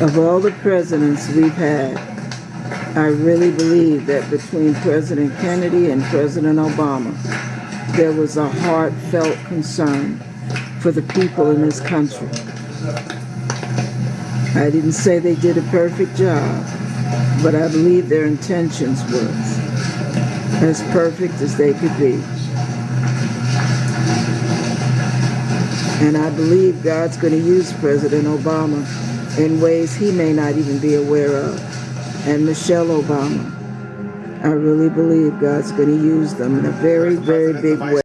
Of all the presidents we've had, I really believe that between President Kennedy and President Obama, there was a heartfelt concern for the people in this country. I didn't say they did a perfect job, but I believe their intentions were as perfect as they could be. And I believe God's going to use President Obama in ways he may not even be aware of. And Michelle Obama. I really believe God's going to use them in a very, very big way.